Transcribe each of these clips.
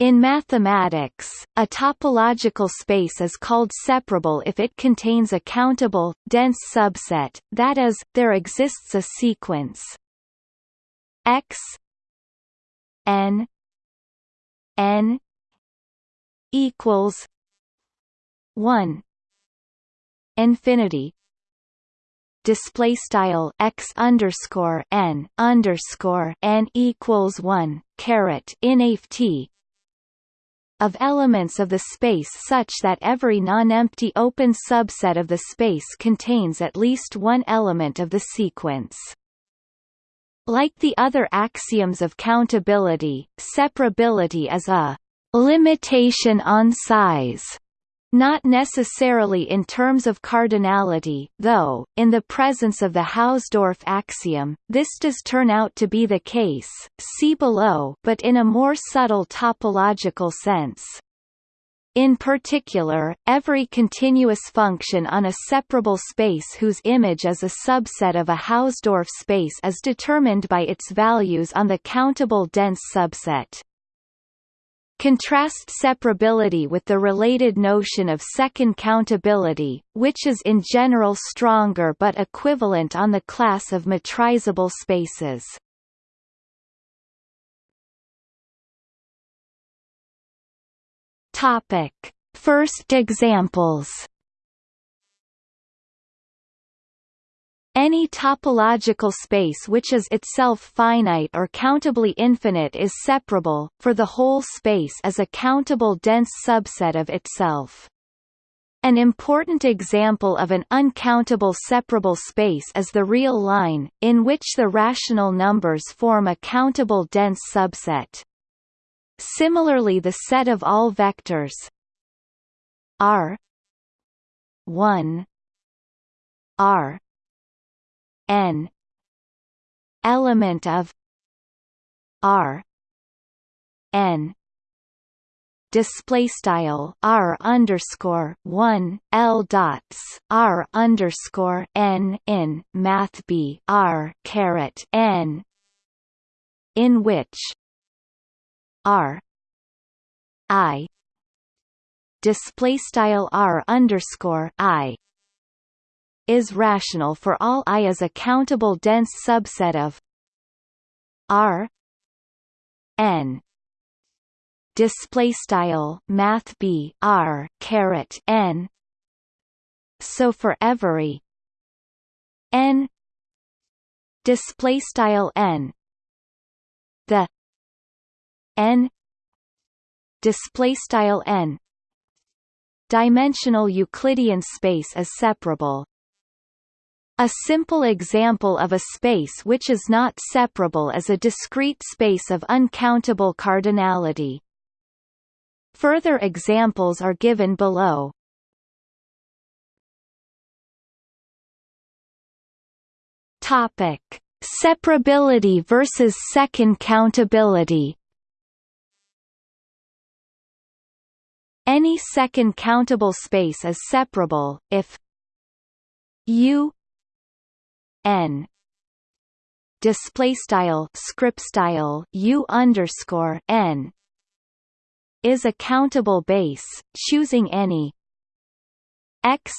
In mathematics, a topological space is called separable if it contains a countable, dense subset, that is, there exists a sequence. X n n equals 1 infinity display style x underscore n underscore n equals one caret inft of elements of the space such that every non-empty open subset of the space contains at least one element of the sequence. Like the other axioms of countability, separability is a limitation on size not necessarily in terms of cardinality, though, in the presence of the Hausdorff axiom, this does turn out to be the case see below but in a more subtle topological sense. In particular, every continuous function on a separable space whose image is a subset of a Hausdorff space is determined by its values on the countable dense subset. Contrast separability with the related notion of second countability, which is in general stronger but equivalent on the class of metrizable spaces. Topic: First examples Any topological space which is itself finite or countably infinite is separable, for the whole space as a countable dense subset of itself. An important example of an uncountable separable space is the real line, in which the rational numbers form a countable dense subset. Similarly the set of all vectors r 1 r n. Element of r. N. Display style r underscore one l dots r underscore n in math b r caret n in which r i display style r underscore i is rational for all I as a countable dense subset of R n. Display style math b r caret n. So for every n display style n the n display style n dimensional Euclidean space is separable a simple example of a space which is not separable is a discrete space of uncountable cardinality. Further examples are given below. Topic: Separability versus second countability. Any second countable space is separable if U n. Display style script style u underscore n. Is a countable base, choosing any. X.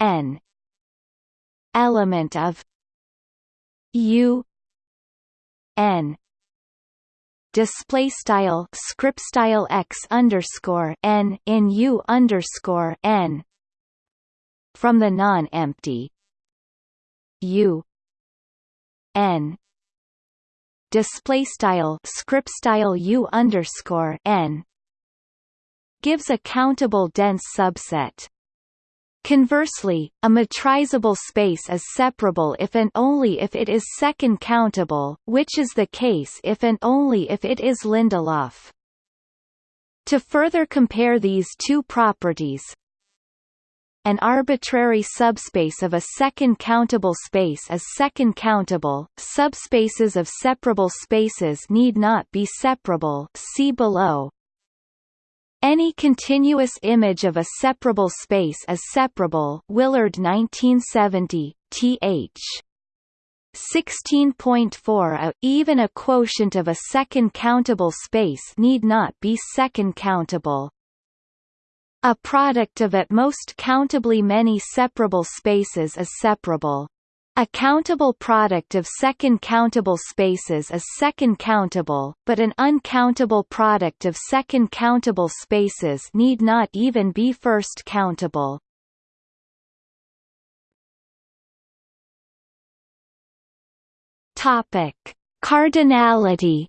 N. Element of. U. N. Display style script style x underscore n in u underscore n. From the non-empty U N display style script style U underscore N gives a countable dense subset. Conversely, a metrizable space is separable if and only if it is second countable, which is the case if and only if it is Lindelof. To further compare these two properties, an arbitrary subspace of a second countable space is second countable. Subspaces of separable spaces need not be separable. See below. Any continuous image of a separable space is separable. Willard 1970, th. 16.4 a even a quotient of a second countable space need not be second countable. A product of at most countably many separable spaces is separable. A countable product of second countable spaces is second countable, but an uncountable product of second countable spaces need not even be first countable. Topic: Cardinality.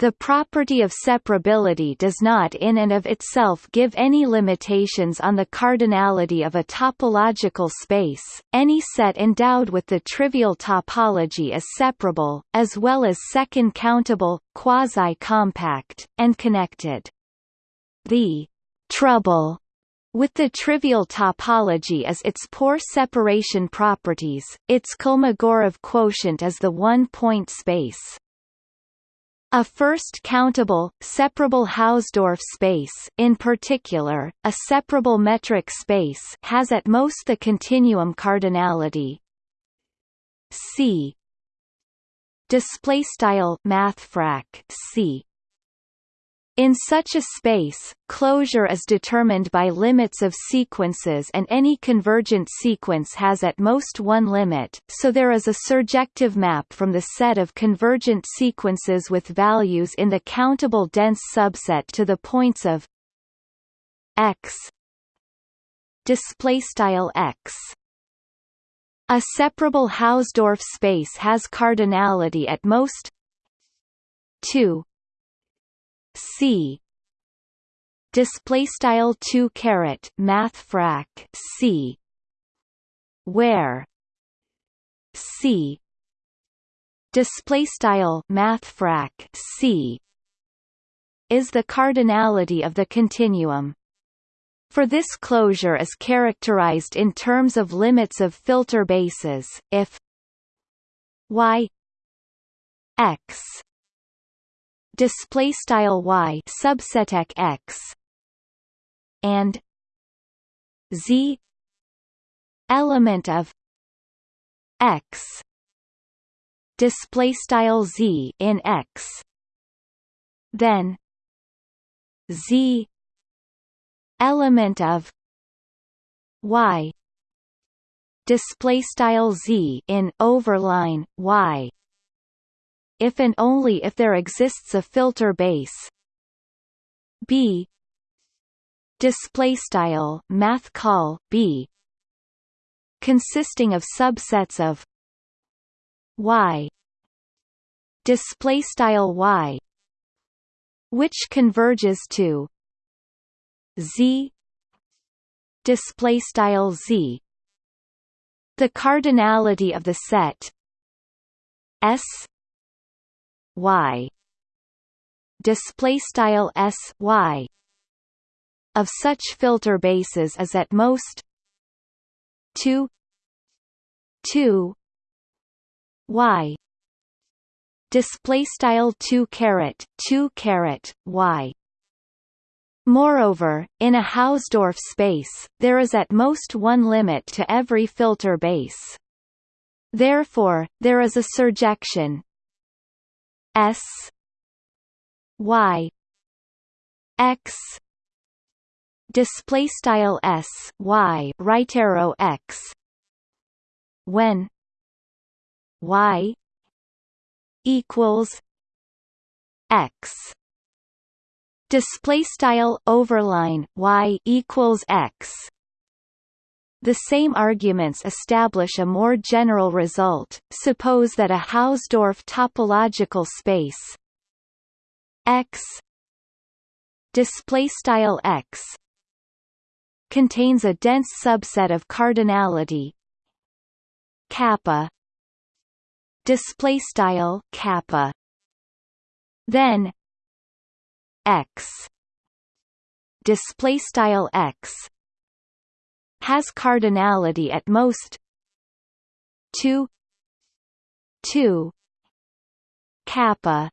The property of separability does not in and of itself give any limitations on the cardinality of a topological space. Any set endowed with the trivial topology is separable, as well as second countable, quasi-compact, and connected. The trouble with the trivial topology as its poor separation properties, its Kolmogorov quotient is the one-point space. A first countable, separable Hausdorff space in particular, a separable metric space has at most the continuum cardinality. C. Display style mathfrak C in such a space, closure is determined by limits of sequences and any convergent sequence has at most one limit, so there is a surjective map from the set of convergent sequences with values in the countable dense subset to the points of x displaystyle x. A separable Hausdorff space has cardinality at most 2 C. Display style 2 caret math frac C. Where? C. Display style math frac C. Is the cardinality of the continuum. For this closure is characterized in terms of limits of filter bases if y x display style y subseteq x and z element of x display style z in x. Then z element of y display style z in overline y if and only if there exists a filter base. B. Display style math call b. Consisting of subsets of y. Display style y which converges to z. Display style z. The cardinality of the set s y. Display style s y. Of such filter bases is at most 2 2 y. Display style 2 caret 2 caret y. Moreover, in a Hausdorff space, there is at most one limit to every filter base. Therefore, there is a surjection S Y X display style S Y right arrow X. When Y equals X. Display style overline Y equals X the same arguments establish a more general result. Suppose that a Hausdorff topological space X display style X contains a dense subset of cardinality kappa display style kappa then X display style X has cardinality at most. 2 2 kappa.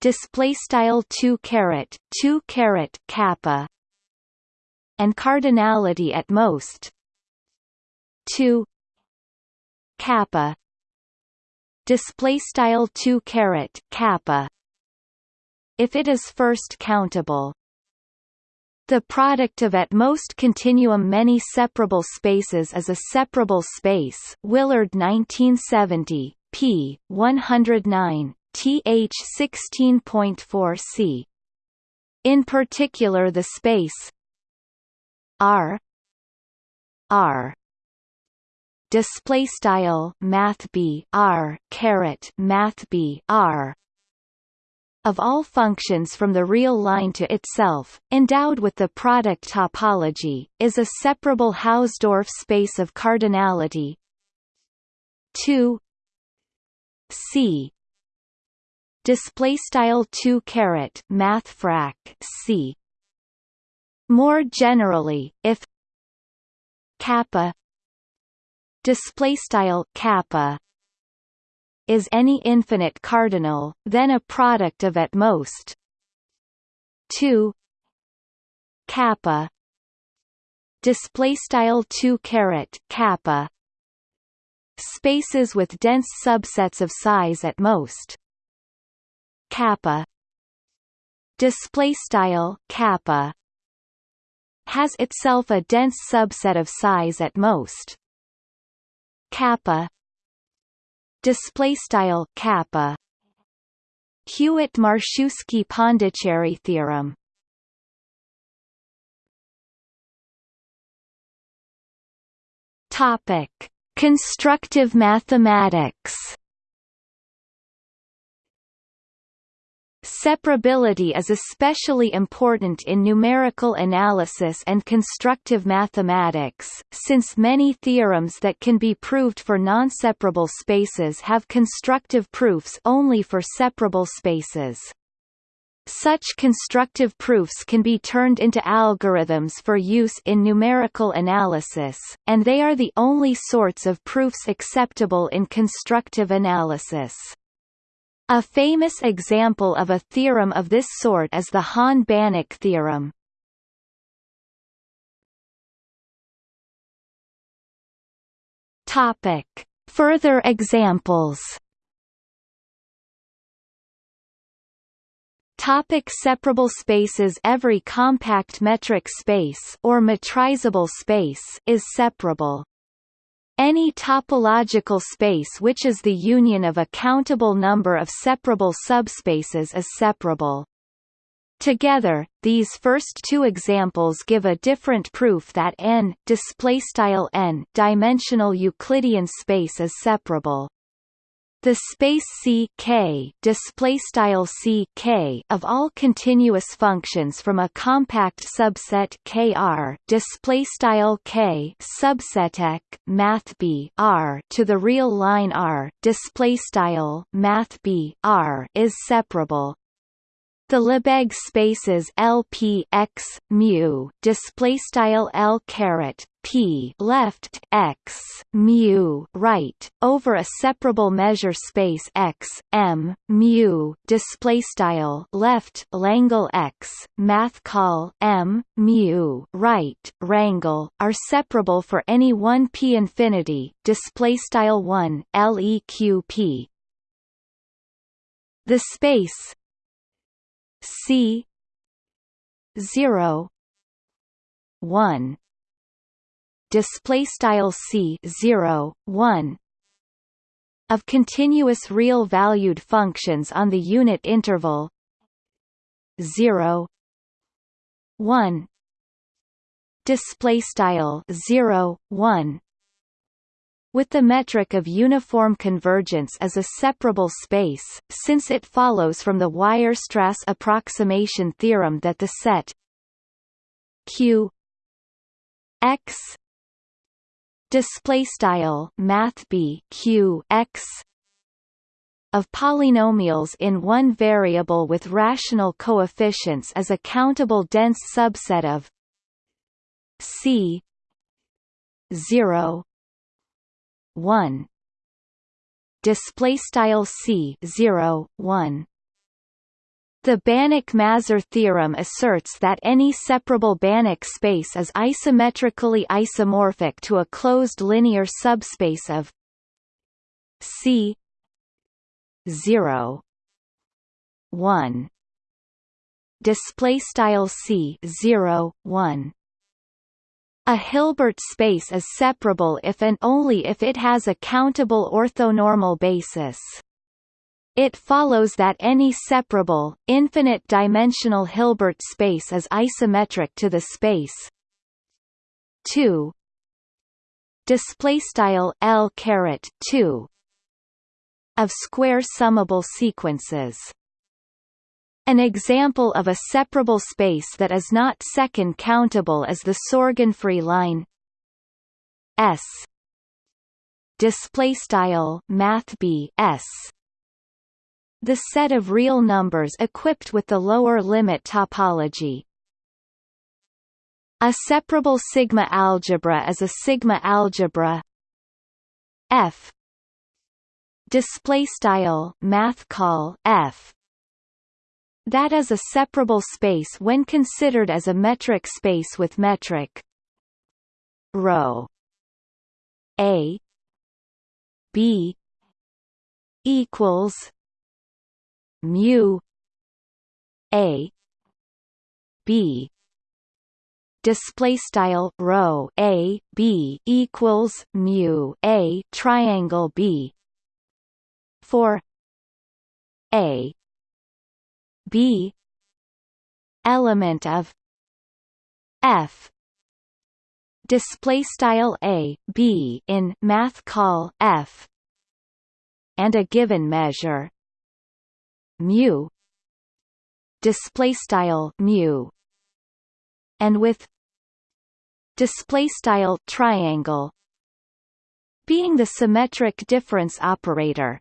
Display style 2 caret 2 caret kappa. And cardinality at most. 2 kappa. Display style 2 caret kappa. If it is first countable the product of at most continuum many separable spaces is a separable space Willard 1970, p. 109, th 16.4 c. In particular the space R R display style math b r caret math b r of all functions from the real line to itself, endowed with the product topology, is a separable Hausdorff space of cardinality. 2 c. Display style 2 caret math frac c. More generally if kappa display style kappa is any infinite cardinal, then a product of at most. 2 kappa. Display style 2 caret kappa. Spaces with dense subsets of size at most. Kappa. Display style kappa. Has itself a dense subset of size at most. Kappa display style kappa. Hewitt-Marczewski-Pondiczery theorem. Topic. Constructive mathematics Separability is especially important in numerical analysis and constructive mathematics, since many theorems that can be proved for non-separable spaces have constructive proofs only for separable spaces. Such constructive proofs can be turned into algorithms for use in numerical analysis, and they are the only sorts of proofs acceptable in constructive analysis. A famous example of a theorem of this sort is the Hahn-Banach theorem. Topic. Further examples Topic separable spaces Every compact metric space or metrizable space is separable. Any topological space which is the union of a countable number of separable subspaces is separable. Together, these first two examples give a different proof that n n dimensional Euclidean space is separable. The space C K display style C K of all continuous functions from a compact subset KR display style K subset math B R to the real line R display style math B R is separable the Lebesgue spaces LP x mu display style L caret P left x mu right over a separable measure space x m mu display style left Langle x math call m mu right rangle are separable for any one p infinity display style 1 leq p. The space C zero one. Display style C zero one of continuous real valued functions on the unit interval 0 1 display style 0 1 with the metric of uniform convergence as a separable space, since it follows from the Weierstrass approximation theorem that the set Q x display style math b q x of polynomials in one variable with rational coefficients is a countable dense subset of C 0 1 display style c 0 1 The Banach-Mazur theorem asserts that any separable Banach space is isometrically isomorphic to a closed linear subspace of C 0 1 display style C 0 1 a Hilbert space is separable if and only if it has a countable orthonormal basis. It follows that any separable, infinite-dimensional Hilbert space is isometric to the space 2 display style L caret 2 of square summable sequences. An example of a separable space that is not second countable is the Sorgenfrey line S. Display style math B S. The set of real numbers equipped with the lower limit topology. A separable sigma algebra is a sigma algebra F. Display style math call F that is a separable space when considered as a metric space with metric rho A B equals mu a b. Display style rho a b equals mu a triangle b for a b. Element of f. Display style a b in math call f. And a given measure. Mu. Display style mu. And with display style triangle. Being the symmetric difference operator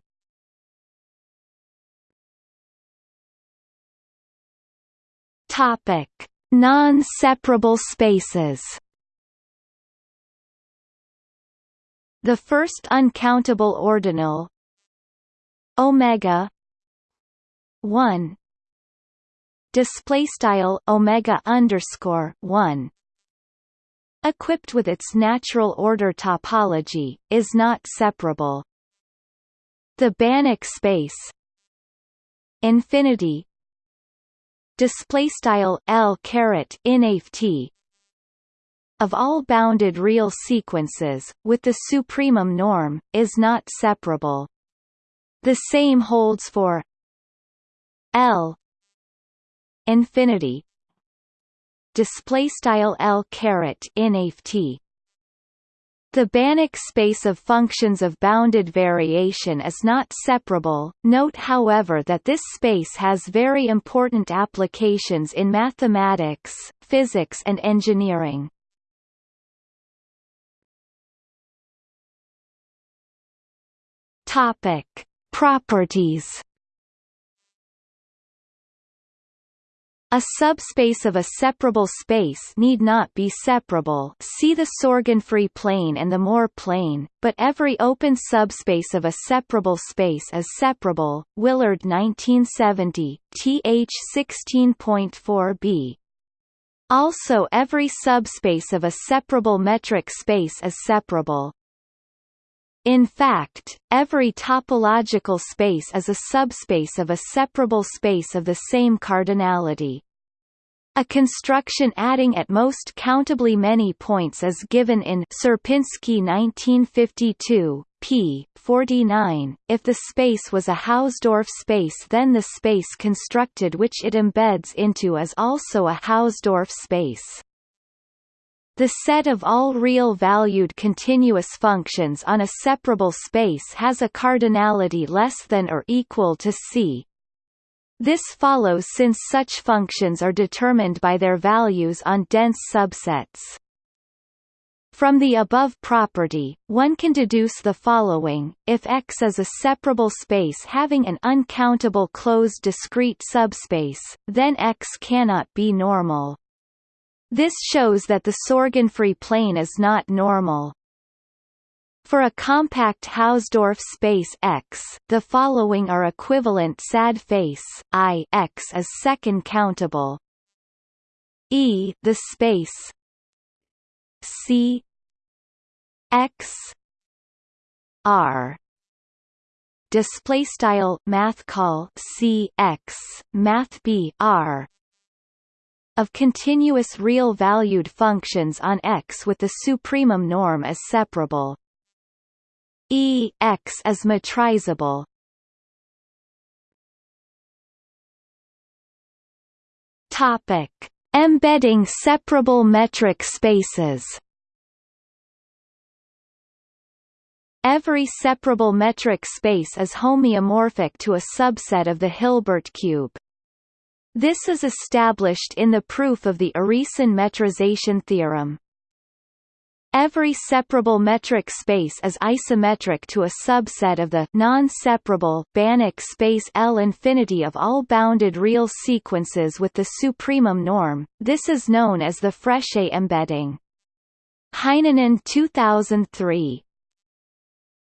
topic. Non-separable spaces. The first uncountable ordinal omega 1 display style omega underscore 1 equipped with its natural order topology is not separable. The banach space infinity display style l caret inft of all bounded real sequences with the supremum norm is not separable. The same holds for L infinity. Display style L caret inft the Banach space of functions of bounded variation is not separable. Note however that this space has very important applications in mathematics, physics and engineering. Topic: Properties A subspace of a separable space need not be separable see the Sorgenfrey plane and the Moore plane, but every open subspace of a separable space is separable Willard 1970, th 16.4b. Also every subspace of a separable metric space is separable. In fact, every topological space is a subspace of a separable space of the same cardinality. A construction adding at most countably many points is given in Sierpinski 1952, p. 49. If the space was a Hausdorff space then the space constructed which it embeds into is also a Hausdorff space. The set of all real-valued continuous functions on a separable space has a cardinality less than or equal to C. This follows since such functions are determined by their values on dense subsets. From the above property, one can deduce the following, if X is a separable space having an uncountable closed discrete subspace, then X cannot be normal. This shows that the Sorgenfrey plane is not normal. For a compact Hausdorff space X, the following are equivalent sad face I X is second countable. E the space C X R display style math call C X math B R of continuous real valued functions on X with the supremum norm as separable E X is metrizable. Topic: Embedding separable metric spaces. Every separable metric space is homeomorphic to a subset of the Hilbert cube. This is established in the proof of the Urysohn metrization theorem. Every separable metric space is isometric to a subset of the non-separable Banach space L infinity of all bounded real sequences with the supremum norm. This is known as the Frechet embedding. Heinonen 2003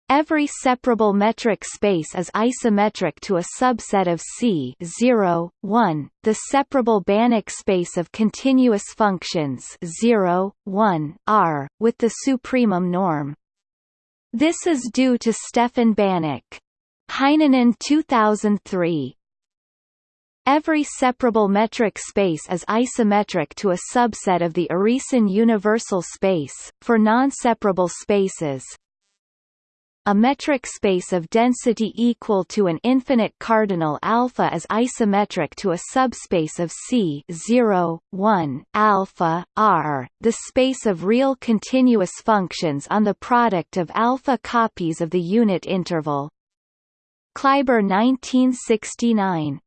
Every separable metric space is isometric to a subset of C 0, 1, the separable Banach space of continuous functions 0, 1, R, with the supremum norm. This is due to Stefan Banach. Heinonen 2003 Every separable metric space is isometric to a subset of the Urysohn universal space. For non-separable spaces, a metric space of density equal to an infinite cardinal alpha is isometric to a subspace of C 0, 1, alpha, R, the space of real continuous functions on the product of alpha copies of the unit interval. Kleiber 1969